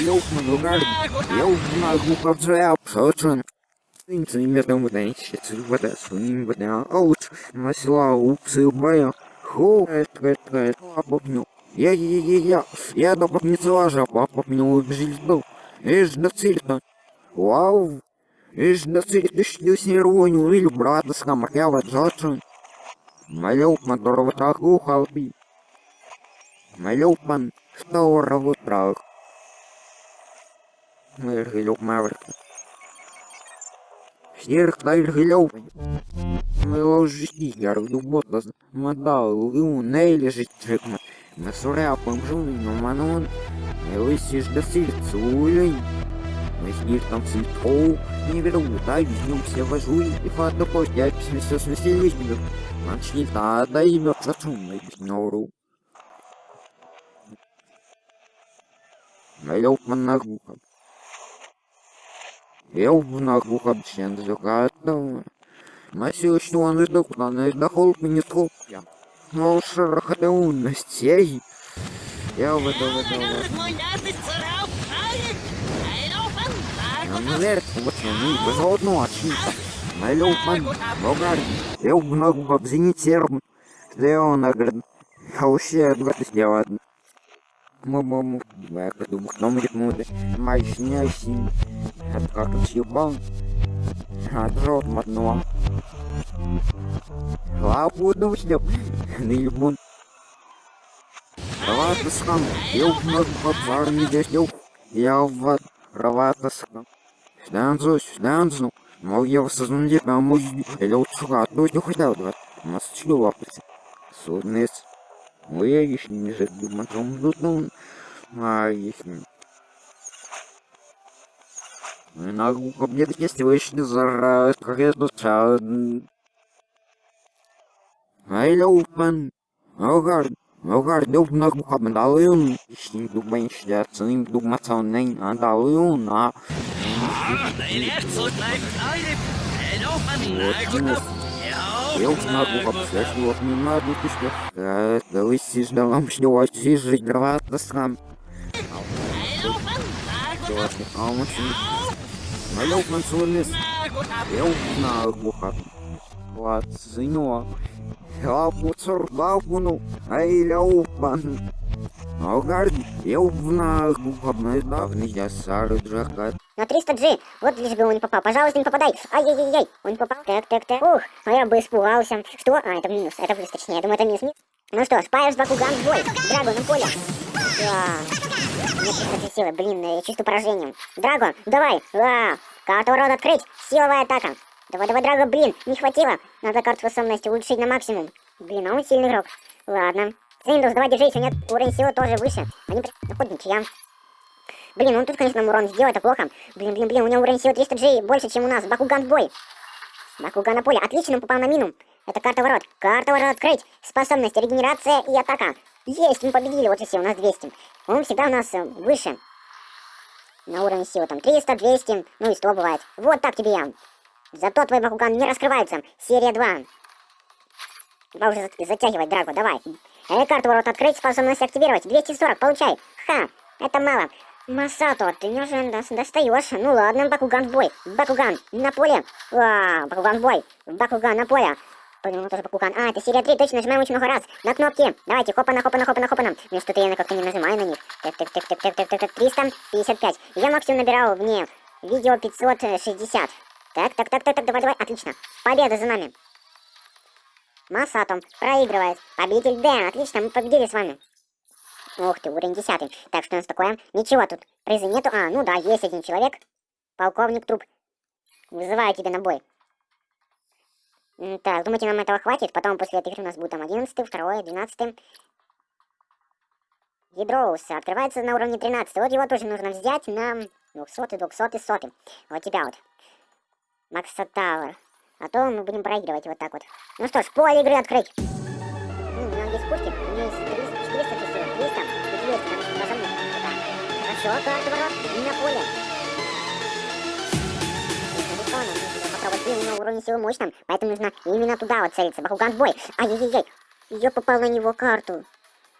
Я могу повзрял, сочен. Инцы метом выдайщицы вода суним вода аут, масла упсы убая. Ху, это, это, это, попню. Я, я, я, я, я до попницы лажа, попню убежить был. Ишь, до цельта. Вау, ишь, до цельта, ты что с нервонью, или брата с камарява, сочен. Малюк Мадурова так ухалпи. Малюк ман, что раву трах. Тайргилюк. Мы ложи ярду ботас. Мадал, лу, нейли житчикма. Мы суряпом жуни, но манон. Лысишь до сильцу, улей. Мы снир там сильтоу. Не веру, дай визнем все вожу. И фадо я письмеся с веселищем. Начни та, да имя зачумный нору. Налёг манагуха. На глухом закатного. Носил, что он издох, на издохол мне скопья. Но шарахатеунностей. Я в это, в это, в это. Намерт, вот они, безводно очница. Налёг ман, богар, я в ногу обзенить серм. Что он, говорит, а вообще, это сделать. Мамаму, я думаю, кто будет мудрый, мощнящий. Это как тут съебал. Отжёт мотнула. Лапу душнем. Наебун. Равата скам. Я в бабар не дешнев. Я в равата скам. Станцу, станцу. Мол, я вас сознаю, а мой... Или вот сука, то есть не хотел? У нас что лапается? Суднец. Ой, я еще не жить, думаю, там, ну, а, если... На мне есть вышли за кредуца. Ай, лупан. Огар. Огар, дуп на кухам далын. Ишни думай, что цим думаться не далын, а. Eu na rua обследовал на дутишке. Да вы сиждалам, что вас сижить дрова-то сам. А он Налёг на солнец. Я узнал глухо. Вот, сынё. Я пуцур бабуну, ай ляупан. Огард, Я узнал глухо, давно я сары джакат. На 300G, вот лишь бы он не попал. Пожалуйста, не попадай. Ай-яй-яй, он не попал. Так, так, так. Ух, а я бы испугался. Что? А, это минус, это плюс, точнее. Я думаю, это минус. Ну что, Спайерс Бакуган бой. Драгон на поле. Да. Силы, блин, я чувствую поражением. Драго, давай! А, карту ворот открыть! Силовая атака! Давай, давай, Драго, блин, не хватило! Надо карту способности улучшить на максимум. Блин, а он сильный игрок. Ладно. Синдус, давай держись, у нет уровень силы тоже выше. Они находят ничья. Блин, он тут, конечно, урон сделал, это плохо. Блин, блин, блин, у него уровень силы 300 G больше, чем у нас. Бакуган в бой. Бакуган на поле. Отлично, он попал на мину. Это карта ворот. Карта ворот открыть. Способность, регенерация и атака. Есть, мы победили, вот и все, у нас 200. Он всегда у нас э, выше. На уровне силы там 300, 200, ну и 100 бывает. Вот так тебе я. Зато твой Бакуган не раскрывается. Серия 2. Давай уже затягивать, Драго, давай. Э, карту ворот открыть, способность активировать. 240, получай. Ха, это мало. Масато, ты неужели нас достаешь? Ну ладно, Бакуган в бой. Бакуган на поле. А, Бакуган в бой. Бакуган на поле. Понял, тоже Бакуган. А, это серия 3, точно, нажимаем очень много раз. На кнопки. Давайте, хопана, хопана, хопана, хопана. Ну что-то я как-то не нажимаю на них. Так, так, так, так, так, так, так, так, 355. Я максимум набирал вне видео 560. Так, так, так, так, так, давай, давай, отлично. Победа за нами. Масатом проигрывает. Победитель Дэн, отлично, мы победили с вами. Ух ты, уровень 10. Так, что у нас такое? Ничего тут. Призы нету. А, ну да, есть один человек. Полковник Труп. Вызываю тебя на бой. Так, думаете, нам этого хватит? Потом после этой игры у нас будет там 11, 2, 12. Ядроус открывается на уровне 13. Вот его тоже нужно взять на 200, 200, 100. Вот тебя вот. Макса Тауэр. А то мы будем проигрывать вот так вот. Ну что ж, поле игры открыть. Ну, у него есть пушки, у него есть 300, 400 часов, 300 и 200, там способны. Хорошо, карта ворот, и на поле. попробовать. Блин, у него уровень силы мощным, поэтому нужно именно туда вот целиться. Бакуган бой. Ай-яй-яй. Я попал на него карту.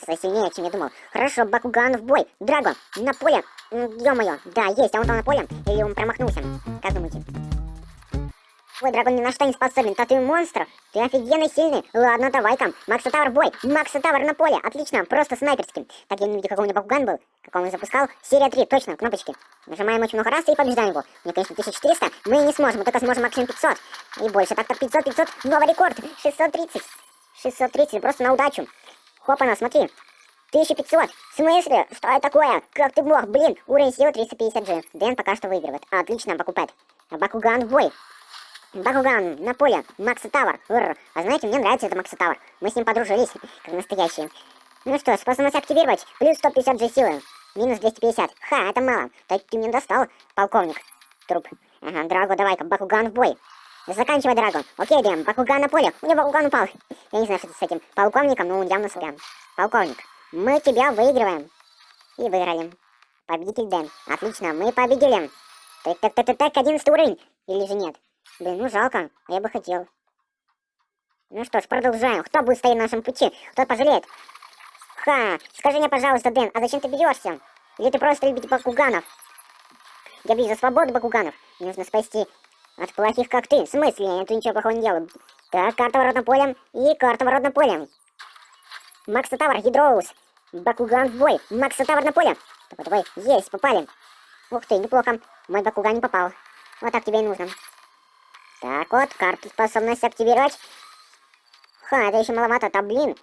сильнее, чем я думал. Хорошо, Бакуган в бой. Драго, на поле. Ё-моё, да, есть, а он там на поле? Или он промахнулся? Как думаете? Ой, дракон ни на что не способен, то ты монстр. Ты офигенно сильный. Ладно, давай-ка. Макса Тавр бой. Макса Тавр на поле. Отлично, просто снайперский. Так, я не видел, какой у него Бакуган был. Как он запускал. Серия 3, точно, кнопочки. Нажимаем очень много раз и побеждаем его. Мне, конечно, 1400. Мы не сможем, мы только сможем максимум 500. И больше. Так-то 500, 500. Новый рекорд. 630. 630, просто на удачу. Хопана, смотри. 1500. В смысле? Что это такое? Как ты мог? Блин, уровень силы 350G. Дэн пока что выигрывает. Отлично, покупает. Бакуган в бой. Бакуган на поле. Макса Тавр. Рр. А знаете, мне нравится этот Макса Тавр. Мы с ним подружились, как настоящие. Ну что, способность активировать. Плюс 150G силы. Минус 250. Ха, это мало. Так ты мне достал, полковник. Труп. Ага, Драго, давай-ка, Бакуган в бой. Заканчивай, Драго. Окей, Дэм, Бакуган на поле. У него Бакуган упал. Я не знаю, что это с этим полковником, но он явно сорян. Полковник, мы тебя выигрываем. И выиграли. Победитель Дэн. Отлично, мы победили. Так, так, так, так, так, 11 уровень. Или же нет? Блин, ну жалко, я бы хотел. Ну что ж, продолжаем. Кто будет стоять на нашем пути? Кто пожалеет? Ха, скажи мне, пожалуйста, Дэн, а зачем ты бьешься? Или ты просто любите Бакуганов? Я бью за свободу Бакуганов. Мне нужно спасти от плохих, как ты. В смысле? Я тут ничего плохого не делаю. Так, карта воротным полем и карта воротным полем. Макса Тавр, Гидроус. Бакуган в бой. Макса Тавр на поле. Давай, давай, есть, попали. Ух ты, неплохо. Мой Бакуган не попал. Вот так тебе и нужно. Так вот, карту способность активировать. Ха, это еще маловато, то блин.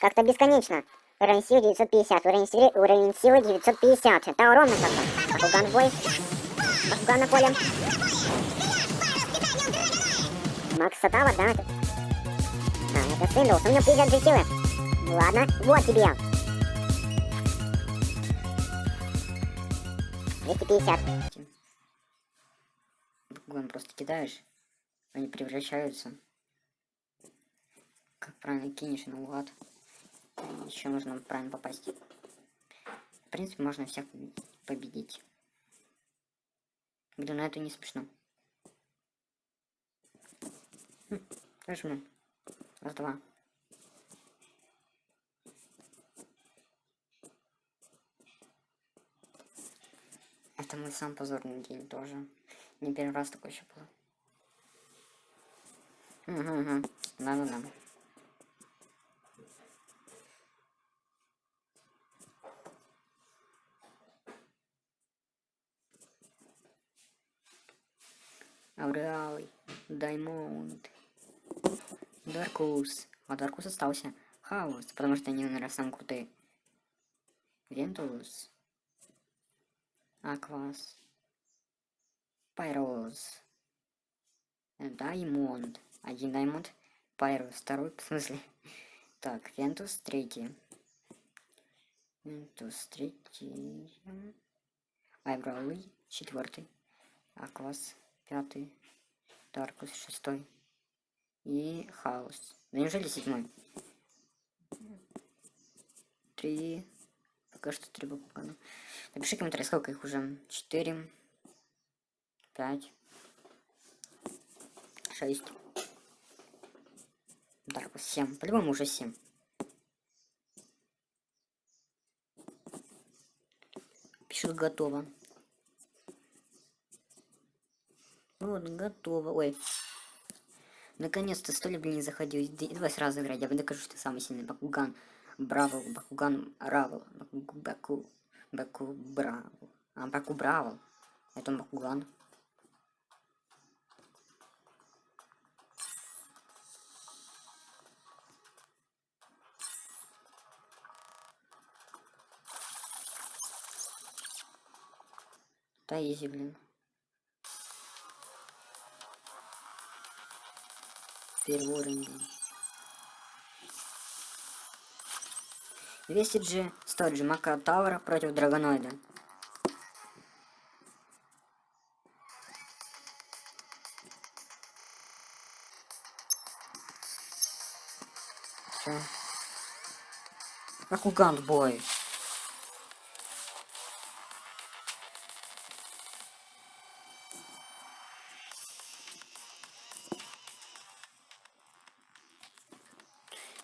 Как-то бесконечно. Уровень силы 950, уровень силы, уровень силы 950. Это ровно как-то. Бакуган бой. Бакуган на поле. Макс Сатава, да? А, это Синдлс, у меня 50 же силы. Ладно, вот тебе. 250. Бакуган просто кидаешь, они превращаются. Как правильно кинешь наугад. Еще нужно правильно попасть. В принципе, можно всех победить. Блин, ну это не смешно. Хм. Раз, два. Это мой сам позорный день тоже. Не первый раз такой еще был. Угу, угу. Да-да-да. Ауреалый, Даймонд, Даркус. А Даркус остался. Хаос, потому что они, наверное, самые крутые. Вентус. Аквас. Пайроз. Даймонд. Один Даймонд. Пайроз. Второй, в смысле? Так, Вентус третий. Вентус третий. Айбралый четвертый. Аквас пятый, Даркус шестой и Хаос. Да неужели седьмой? Три. Пока что три буквы. Напиши комментарий, сколько их уже. Четыре. Пять. Шесть. Даркус семь. По-любому уже семь. Пишут готово. Вот, готово. Ой. Наконец-то сто лет, не заходил. Давай сразу играть. Я докажу, что ты самый сильный. Бакуган. Браво. Бакуган Равл. Баку... Баку... Баку. А, Баку Браво. Это Бакуган. Да, изи, блин. Первый уровень. 200 G, 100 G, Мака Таура против Драгоноида. Все. Бакуган бой.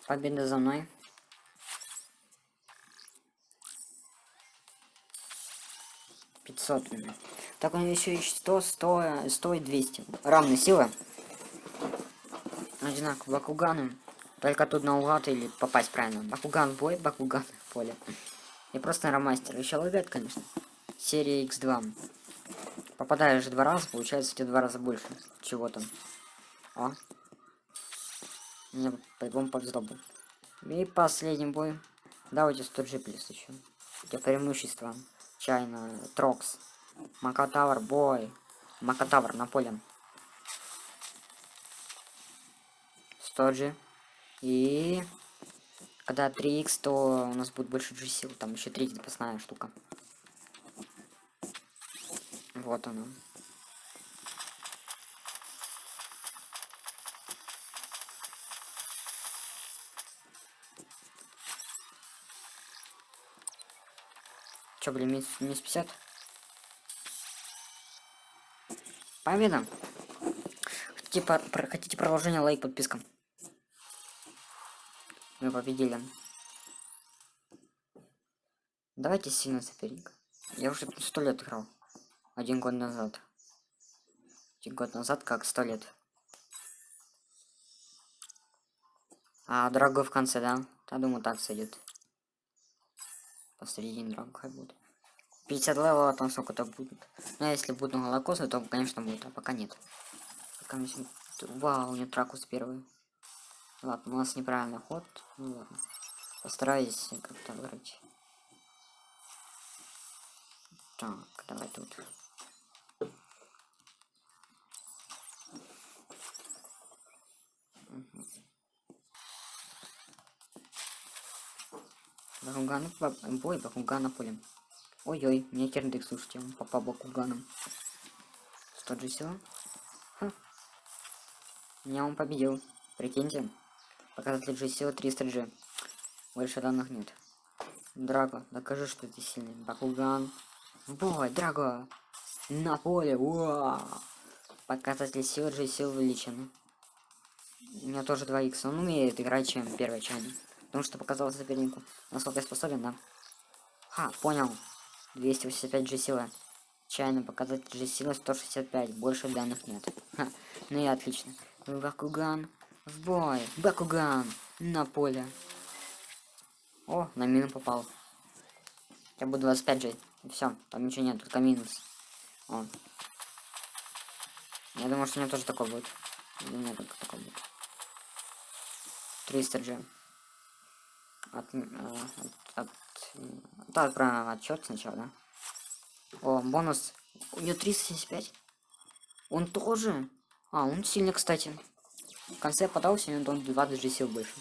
Победа за мной. Пятьсот. Так он еще и 100, 100, 100 и 200. Равная сила. Одинаково Бакуганы. Только тут на угад или попасть правильно. Бакуган бой, Бакуган поле. И просто ромастер. Еще ловят, конечно. Серия X2. Попадаешь два раза, получается у тебя два раза больше чего-то. О, по-любому повезло бы. И последний бой. Давайте 100 G плюс еще. Для преимущества. Чайна, Трокс. Макатавр, бой. Макатавр на поле. 100 G. И... Когда 3х, то у нас будет больше G сил. Там еще третья запасная штука. Вот она. Чё, блин, минус, минус 50? Победа! Хотите, про, хотите продолжение, лайк, подписка. Мы победили. Давайте сильно соперник. Я уже сто лет играл. Один год назад. Один год назад, как сто лет. А дорогой в конце, да? Я думаю, так сойдет. Посередине дорогой хай будет. 50 левела там сколько-то будет. Ну, а если будут молокосы, то, конечно, будет, а пока нет. Пока мы... Вау, у него тракус первый. Ладно, у нас неправильный ход. Ну ладно. Постараюсь как-то вырыть. Так, давай тут. Бакуган, бой, Бакуган на поле. Ой-ой, мне керндик, слушайте, он попал Бакуганом. Что же все? Меня он победил. Прикиньте. Показатель G сила 300G. Больше данных нет. Драго, докажи, что ты сильный. Бакуган. Бой, Драго! На поле, уа! Показатель силы G сил увеличен. У меня тоже 2 х Он умеет играть, чем первый чайник. Потому что показал сопернику. Насколько я способен, да? Ха, понял. 285 G сила. Чайный показатель G сила 165. Больше данных нет. Ха, ну и отлично. Бакуган. В бой. Бакуган. На поле. О, на мину попал. Я буду 25 же. Все, там ничего нет, только минус. О. Я думаю, что у меня тоже такой будет. У меня только такой будет. 300 же. От, э, от, от, да, отправим отчет сначала, да? О, бонус. У нее 375. Он тоже? А, он сильный, кстати. В конце подался, и он 20 же сил больше.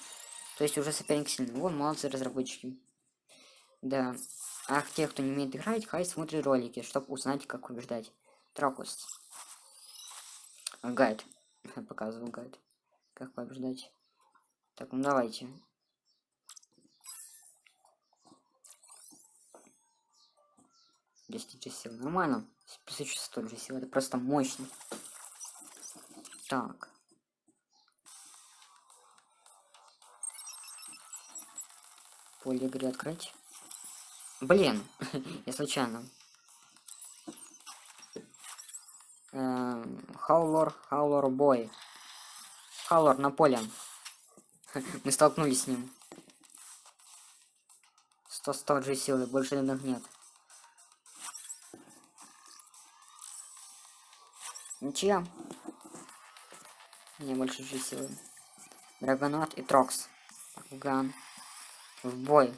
То есть уже соперник сильный. Вот, молодцы разработчики. Да. А те, кто не умеет играть, хай смотрит ролики, чтобы узнать, как побеждать. Тракус. Гайд. Показываю гайд. Как побеждать. Так, ну давайте. 10 же сил. Нормально. 1100 же сил. Это просто мощно. Так. Поле игры открыть. Блин, я случайно. Хаулор, Хаулор бой. Хаулор на поле. Мы столкнулись с ним. 100 100 же силы, больше данных нет. Ничья. Мне больше же силы. Драгонот и Трокс. Ган. В бой.